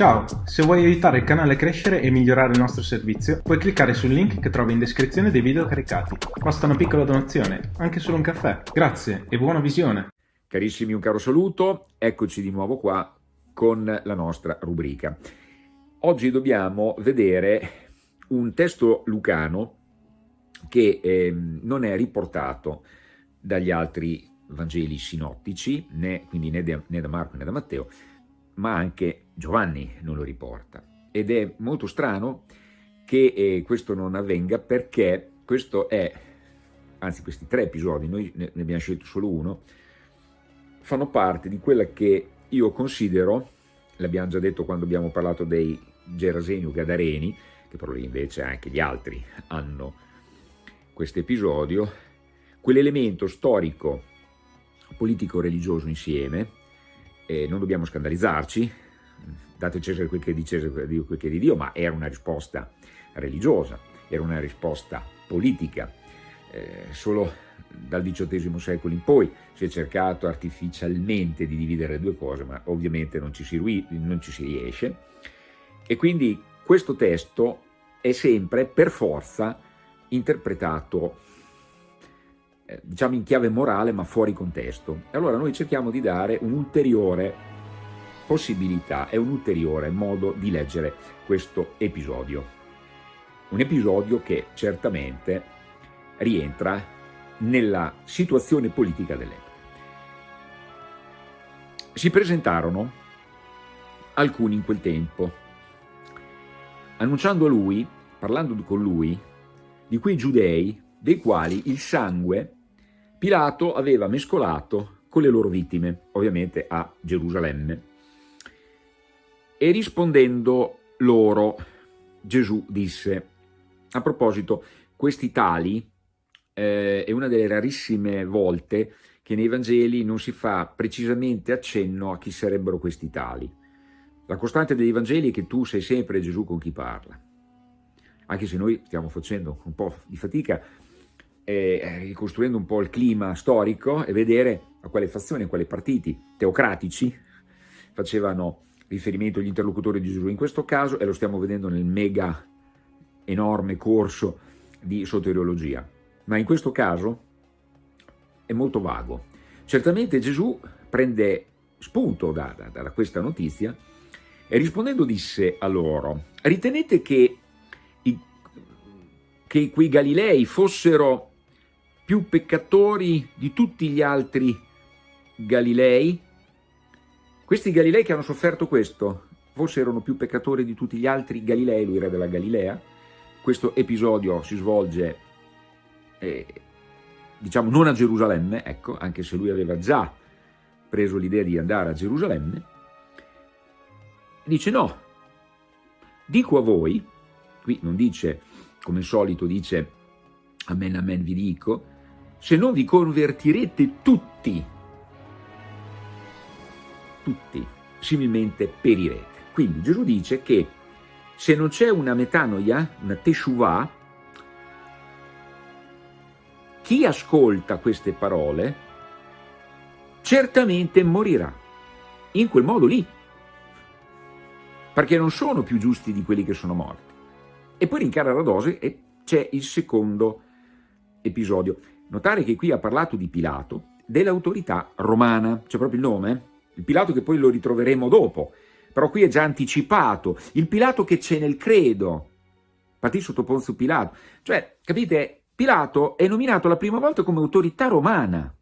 Ciao, se vuoi aiutare il canale a crescere e migliorare il nostro servizio, puoi cliccare sul link che trovi in descrizione dei video caricati. Basta una piccola donazione, anche solo un caffè. Grazie e buona visione! Carissimi, un caro saluto, eccoci di nuovo qua con la nostra rubrica. Oggi dobbiamo vedere un testo lucano che eh, non è riportato dagli altri Vangeli sinottici, né, quindi né, de, né da Marco né da Matteo, ma anche Giovanni non lo riporta. Ed è molto strano che eh, questo non avvenga perché questo è, anzi questi tre episodi, noi ne abbiamo scelto solo uno, fanno parte di quella che io considero, l'abbiamo già detto quando abbiamo parlato dei Geraseni o Gadareni, che però invece anche gli altri hanno questo episodio, quell'elemento storico, politico, religioso insieme, eh, non dobbiamo scandalizzarci, date Cesare quel che è di Cesare, Dio quel che è di Dio, ma era una risposta religiosa, era una risposta politica. Eh, solo dal XVIII secolo in poi si è cercato artificialmente di dividere le due cose, ma ovviamente non ci si, non ci si riesce. E quindi questo testo è sempre, per forza, interpretato eh, diciamo in chiave morale ma fuori contesto. Allora noi cerchiamo di dare un'ulteriore possibilità e un ulteriore modo di leggere questo episodio. Un episodio che certamente rientra nella situazione politica dell'epoca. Si presentarono alcuni in quel tempo, annunciando a lui, parlando con lui, di quei giudei dei quali il sangue Pilato aveva mescolato con le loro vittime, ovviamente a Gerusalemme. E rispondendo loro, Gesù disse, a proposito, questi tali eh, è una delle rarissime volte che nei Vangeli non si fa precisamente accenno a chi sarebbero questi tali. La costante dei Vangeli è che tu sei sempre Gesù con chi parla. Anche se noi stiamo facendo un po' di fatica eh, ricostruendo un po' il clima storico e vedere a quale fazione, a quali partiti teocratici facevano riferimento gli interlocutori di Gesù in questo caso e lo stiamo vedendo nel mega enorme corso di soteriologia. Ma in questo caso è molto vago. Certamente Gesù prende spunto da, da, da questa notizia e rispondendo disse a loro, ritenete che, i, che quei Galilei fossero più peccatori di tutti gli altri Galilei? Questi Galilei che hanno sofferto questo, forse erano più peccatori di tutti gli altri Galilei, lui re della Galilea. Questo episodio si svolge, eh, diciamo, non a Gerusalemme, ecco, anche se lui aveva già preso l'idea di andare a Gerusalemme. Dice no, dico a voi, qui non dice, come al solito dice, amen amen vi dico, se non vi convertirete tutti, tutti, similmente perirete. Quindi Gesù dice che se non c'è una metanoia, una teshuvah, chi ascolta queste parole certamente morirà, in quel modo lì, perché non sono più giusti di quelli che sono morti. E poi rincara la dose e c'è il secondo episodio. Notare che qui ha parlato di Pilato, dell'autorità romana, c'è proprio il nome, il Pilato che poi lo ritroveremo dopo, però qui è già anticipato, il Pilato che c'è nel credo, partì sotto Ponzio Pilato, cioè, capite, Pilato è nominato la prima volta come autorità romana.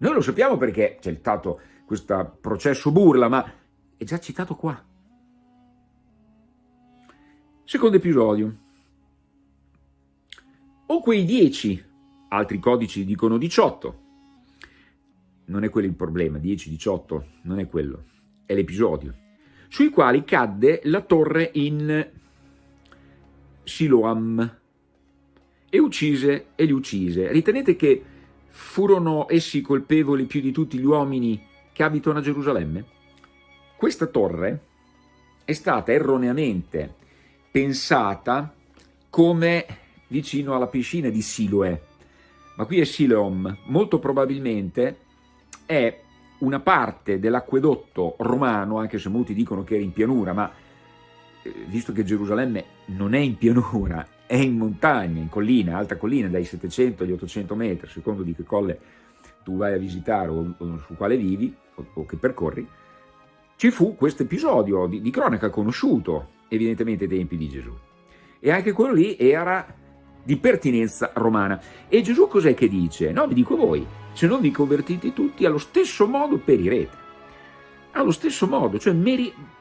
Noi lo sappiamo perché c'è stato questo processo burla, ma è già citato qua. Secondo episodio o quei 10, altri codici dicono 18. Non è quello il problema, 10, 18, non è quello, è l'episodio, sui quali cadde la torre in Siloam e uccise e li uccise. Ritenete che furono essi colpevoli più di tutti gli uomini che abitano a Gerusalemme? Questa torre è stata erroneamente pensata come vicino alla piscina di Siloe, ma qui è Siloam, molto probabilmente è una parte dell'acquedotto romano, anche se molti dicono che era in pianura, ma eh, visto che Gerusalemme non è in pianura, è in montagna, in collina, alta collina, dai 700 agli 800 metri, secondo di che colle tu vai a visitare o, o su quale vivi o, o, che percorri, ci fu questo episodio di, di cronaca conosciuto, evidentemente ai tempi di Gesù. E anche quello lì era di pertinenza romana. E Gesù cos'è che dice? No, vi dico voi, se non vi convertite tutti, allo stesso modo perirete. Allo stesso modo, cioè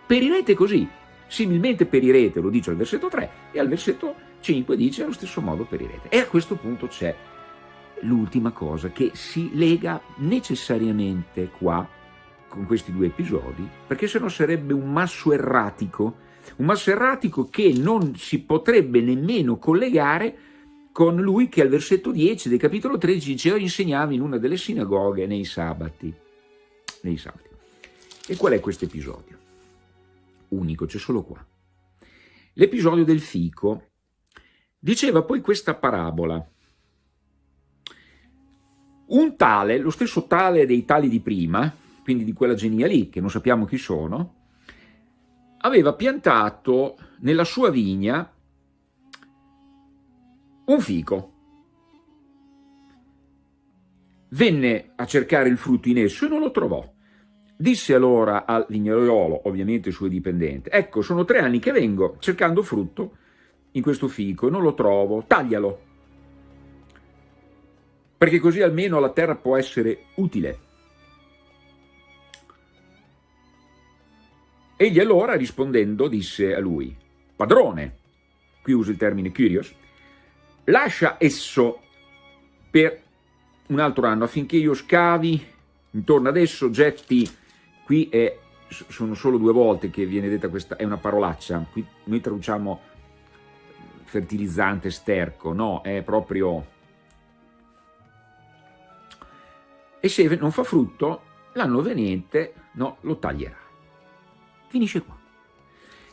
perirete così. Similmente perirete, lo dice al versetto 3, e al versetto 5 dice allo stesso modo perirete. E a questo punto c'è l'ultima cosa che si lega necessariamente qua con questi due episodi, perché sennò sarebbe un masso erratico, un masso erratico che non si potrebbe nemmeno collegare con lui che al versetto 10 del capitolo 13 diceva insegnava in una delle sinagoghe nei sabati. Nei sabati. E qual è questo episodio? Unico, c'è solo qua. L'episodio del fico diceva poi questa parabola. Un tale, lo stesso tale dei tali di prima, quindi di quella genia lì, che non sappiamo chi sono, aveva piantato nella sua vigna un fico. Venne a cercare il frutto in esso e non lo trovò. Disse allora al vignaiolo, ovviamente suo dipendente, ecco, sono tre anni che vengo cercando frutto in questo fico e non lo trovo, taglialo, perché così almeno la terra può essere utile. Egli allora rispondendo disse a lui, padrone, qui uso il termine curios, lascia esso per un altro anno affinché io scavi intorno ad esso, getti, qui è, sono solo due volte che viene detta questa, è una parolaccia, qui noi traduciamo fertilizzante, sterco, no, è proprio... E se non fa frutto, l'anno venente, no, lo taglierà. Finisce qua.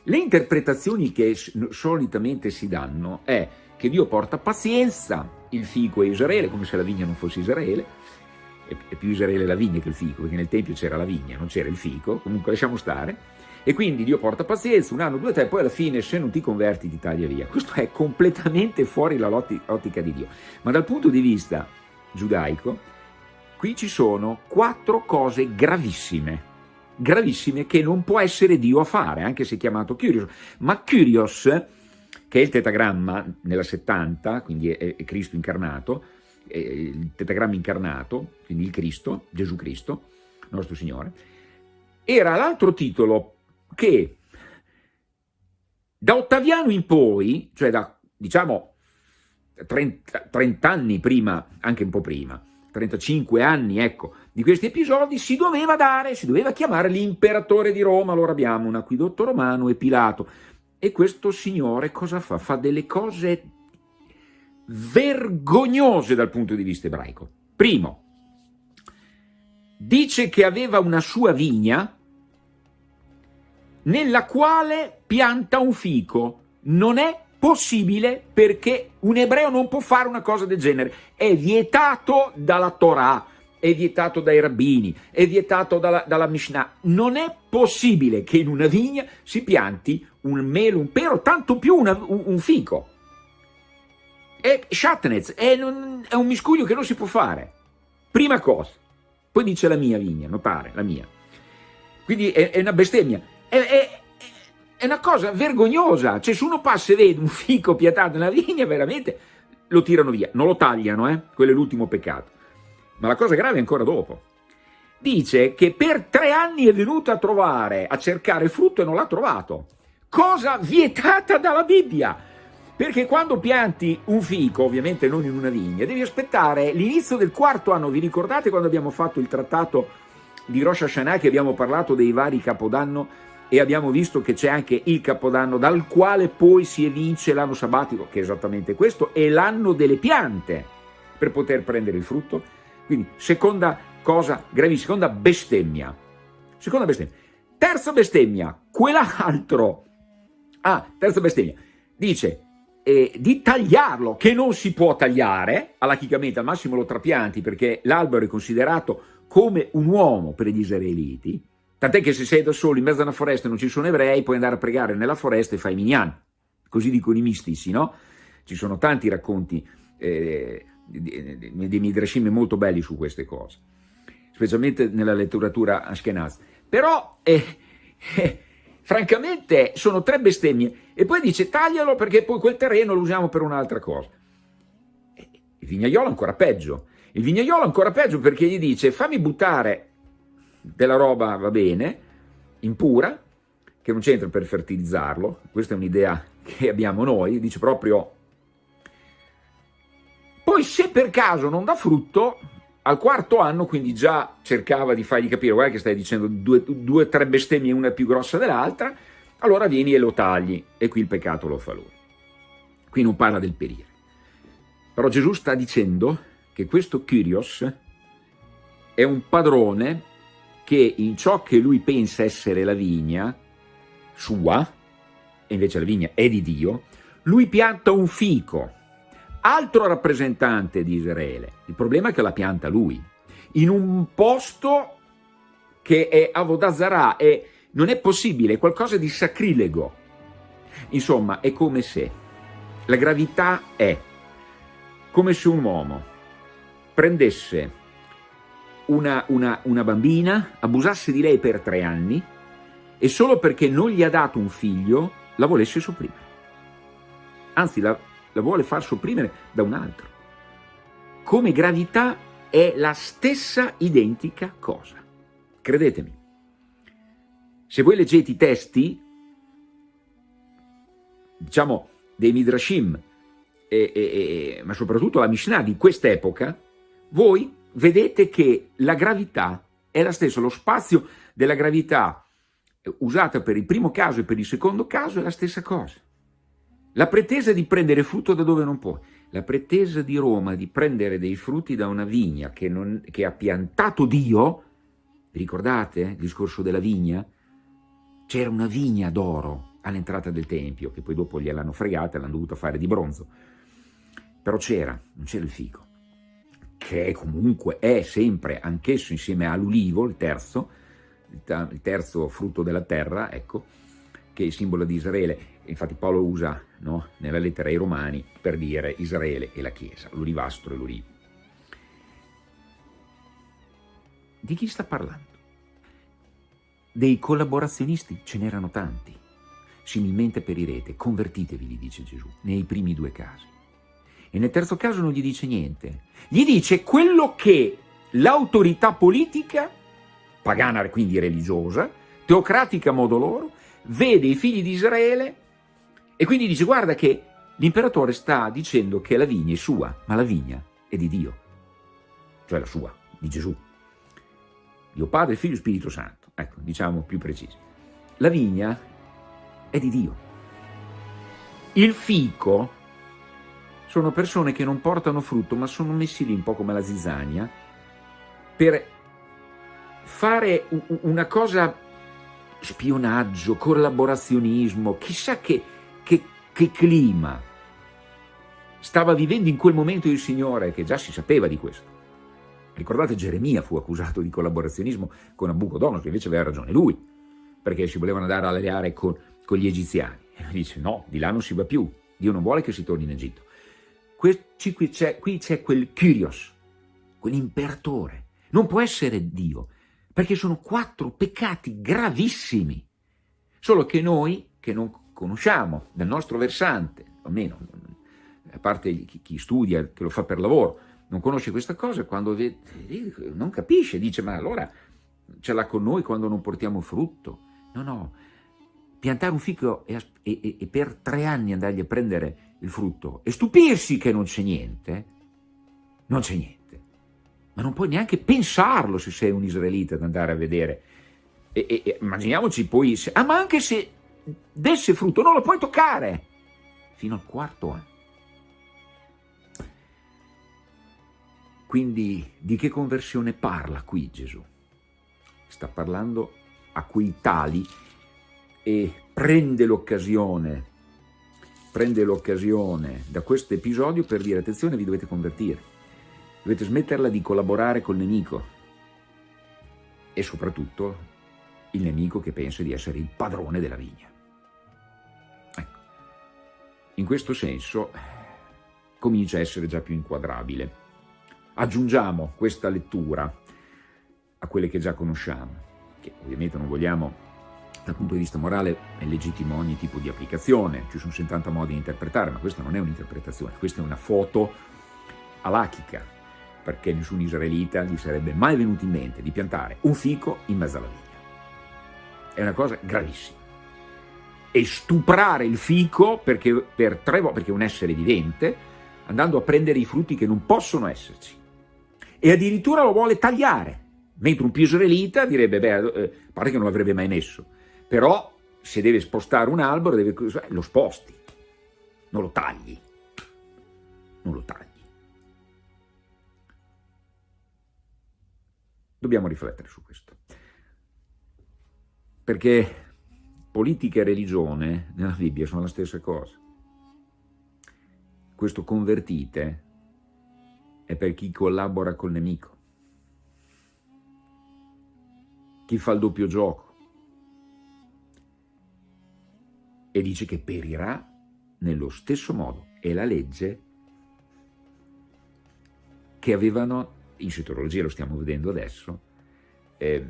Le interpretazioni che solitamente si danno è che Dio porta pazienza, il fico è Israele, come se la vigna non fosse Israele, è più Israele la vigna che il fico, perché nel Tempio c'era la vigna, non c'era il fico, comunque lasciamo stare, e quindi Dio porta pazienza, un anno, due, tre, poi alla fine se non ti converti ti taglia via. Questo è completamente fuori dall'ottica di Dio. Ma dal punto di vista giudaico, qui ci sono quattro cose gravissime, gravissime che non può essere Dio a fare, anche se chiamato Kyrios. Ma Kyrios, che è il tetagramma nella 70, quindi è Cristo incarnato, è il tetagramma incarnato, quindi il Cristo, Gesù Cristo, nostro Signore, era l'altro titolo che da Ottaviano in poi, cioè da diciamo 30, 30 anni prima, anche un po' prima, 35 anni, ecco, di questi episodi, si doveva dare, si doveva chiamare l'imperatore di Roma, allora abbiamo un acquidotto romano e Pilato, e questo signore cosa fa? Fa delle cose vergognose dal punto di vista ebraico. Primo, dice che aveva una sua vigna, nella quale pianta un fico. Non è possibile perché un ebreo non può fare una cosa del genere. È vietato dalla Torah, è vietato dai rabbini, è vietato dalla, dalla Mishnah. Non è possibile che in una vigna si pianti un melo, un pero, tanto più una, un, un, fico. È shatnez, è, è un miscuglio che non si può fare. Prima cosa. Poi dice la mia vigna, notare, la mia. Quindi è, è una bestemmia è, è, è una cosa vergognosa, cioè se uno passa e vede un fico piantato nella vigna, veramente lo tirano via, non lo tagliano, eh? quello è l'ultimo peccato. Ma la cosa grave è ancora dopo. Dice che per tre anni è venuto a trovare, a cercare frutto e non l'ha trovato. Cosa vietata dalla Bibbia. Perché quando pianti un fico, ovviamente non in una vigna, devi aspettare l'inizio del quarto anno. Vi ricordate quando abbiamo fatto il trattato di Rosh Hashanah che abbiamo parlato dei vari capodanno e abbiamo visto che c'è anche il Capodanno dal quale poi si evince l'anno sabbatico, che è esattamente questo, e l'anno delle piante per poter prendere il frutto. Quindi seconda cosa gravissima, seconda bestemmia. Seconda bestemmia. Terza bestemmia, quell'altro. Ah, terza bestemmia. Dice, eh, di tagliarlo, che non si può tagliare, all'achicamente al massimo lo trapianti perché l'albero è considerato come un uomo per gli israeliti, tant'è che se sei da solo in mezzo a una foresta e non ci sono ebrei, puoi andare a pregare nella foresta e fai minyan, così dicono i mistici, no? Ci sono tanti racconti eh, dei midrashim molto belli su queste cose, specialmente nella letteratura ashkenaz. Però, eh, eh, francamente, sono tre bestemmie. E poi dice taglialo perché poi quel terreno lo usiamo per un'altra cosa. Il vignaiolo ancora peggio. Il vignaiolo ancora peggio perché gli dice fammi buttare della roba, va bene, impura, che non c'entra per fertilizzarlo, questa è un'idea che abbiamo noi, dice proprio poi se per caso non dà frutto, al quarto anno, quindi già cercava di fargli capire, guarda che stai dicendo due o tre bestemmie, una più grossa dell'altra, allora vieni e lo tagli, e qui il peccato lo fa lui. Qui non parla del perire. Però Gesù sta dicendo che questo Kyrios è un padrone che in ciò che lui pensa essere la vigna sua, e invece la vigna è di Dio, lui pianta un fico, altro rappresentante di Israele. Il problema è che la pianta lui, in un posto che è Avodazara, e non è possibile, è qualcosa di sacrilego. Insomma, è come se la gravità è come se un uomo prendesse una, una, una bambina, abusasse di lei per tre anni e solo perché non gli ha dato un figlio la volesse sopprimere. Anzi, la, la vuole far sopprimere da un altro. Come gravità è la stessa identica cosa. Credetemi. Se voi leggete i testi, diciamo, dei Midrashim, e, e, e, ma soprattutto la Mishnah di quest'epoca, voi vedete che la gravità è la stessa, lo spazio della gravità usata per il primo caso e per il secondo caso è la stessa cosa. La pretesa di prendere frutto da dove non puoi. La pretesa di Roma di prendere dei frutti da una vigna che, non, che ha piantato Dio, vi ricordate il discorso della vigna? C'era una vigna d'oro all'entrata del Tempio, che poi dopo gliel'hanno fregata e l'hanno dovuta fare di bronzo. Però c'era, non c'era il fico, che è comunque è sempre, anch'esso insieme all'ulivo, il terzo, il terzo frutto della terra, ecco, che è il simbolo di Israele infatti Paolo usa no, nella lettera ai Romani per dire Israele e la Chiesa, l'olivastro e l'olivo. Di chi sta parlando? Dei collaborazionisti ce n'erano tanti. Similmente perirete, convertitevi, gli dice Gesù, nei primi due casi. E nel terzo caso non gli dice niente. Gli dice quello che l'autorità politica, pagana quindi religiosa, teocratica a modo loro, vede i figli di Israele e quindi dice, guarda che l'imperatore sta dicendo che la vigna è sua, ma la vigna è di Dio, cioè la sua, di Gesù. Dio Padre, Figlio e Spirito Santo, ecco, diciamo più precisi. La vigna è di Dio. Il fico sono persone che non portano frutto, ma sono messi lì un po' come la zizzania, per fare una cosa, spionaggio, collaborazionismo, chissà che che, che clima stava vivendo in quel momento il Signore, che già si sapeva di questo. Ricordate, Geremia fu accusato di collaborazionismo con Nabucodonosor, invece aveva ragione lui, perché si volevano andare a alleare con, con gli egiziani. E lui dice, no, di là non si va più, Dio non vuole che si torni in Egitto. Qui c'è quel Kyrios, quell'imperatore. Non può essere Dio, perché sono quattro peccati gravissimi. Solo che noi, che non conosciamo del nostro versante, almeno a parte chi, chi studia, che lo fa per lavoro, non conosce questa cosa, quando vede, non capisce, dice ma allora ce l'ha con noi quando non portiamo frutto. No, no, piantare un fico e, e, e, per tre anni andargli a prendere il frutto e stupirsi che non c'è niente, non c'è niente. Ma non puoi neanche pensarlo se sei un israelita ad andare a vedere. E, e immaginiamoci poi, se, ah ma anche se desse frutto, non lo puoi toccare fino al quarto anno. Quindi di che conversione parla qui Gesù? Sta parlando a quei tali e prende l'occasione prende l'occasione da questo episodio per dire attenzione vi dovete convertire, dovete smetterla di collaborare col nemico e soprattutto il nemico che pensa di essere il padrone della vigna. Ecco. In questo senso comincia a essere già più inquadrabile. Aggiungiamo questa lettura a quelle che già conosciamo, che ovviamente non vogliamo dal punto di vista morale è legittimo ogni tipo di applicazione, ci sono 70 modi di interpretare, ma questa non è un'interpretazione, questa è una foto alachica, perché nessun israelita gli sarebbe mai venuto in mente di piantare un fico in mezzo alla vigna. È una cosa gravissima. E stuprare il fico perché, per tre perché è un essere vivente, andando a prendere i frutti che non possono esserci. E addirittura lo vuole tagliare, mentre un più israelita direbbe, beh, eh, pare che non l'avrebbe mai messo però se deve spostare un albero deve, lo sposti, non lo tagli, non lo tagli. Dobbiamo riflettere su questo, perché politica e religione nella Bibbia sono la stessa cosa. Questo convertite è per chi collabora col nemico, chi fa il doppio gioco, e dice che perirà nello stesso modo. È la legge che avevano, in soteriologia lo stiamo vedendo adesso, eh,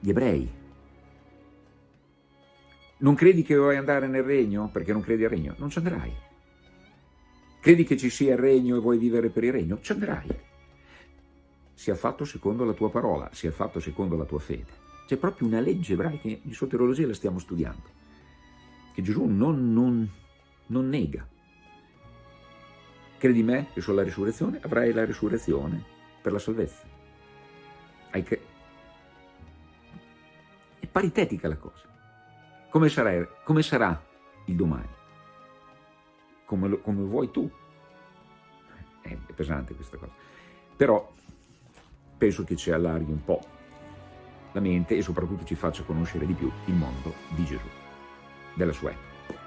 gli ebrei. Non credi che vuoi andare nel regno perché non credi al regno? Non ci andrai. Credi che ci sia il regno e vuoi vivere per il regno? Ci andrai. Sia fatto secondo la tua parola, sia fatto secondo la tua fede. C'è proprio una legge ebraica, in soteriologia la stiamo studiando che Gesù non, non, non nega. Credi me che sulla risurrezione avrai la risurrezione per la salvezza. È paritetica la cosa. Come sarà, come sarà il domani? Come, lo, come vuoi tu? È pesante questa cosa. Però penso che ci allarghi un po' la mente e soprattutto ci faccia conoscere di più il mondo di Gesù della sua epoca.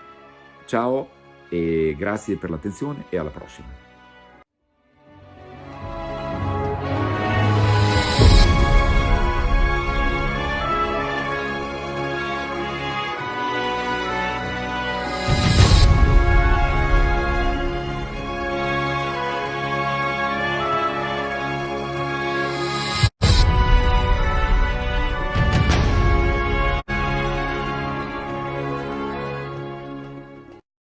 Ciao e grazie per l'attenzione e alla prossima.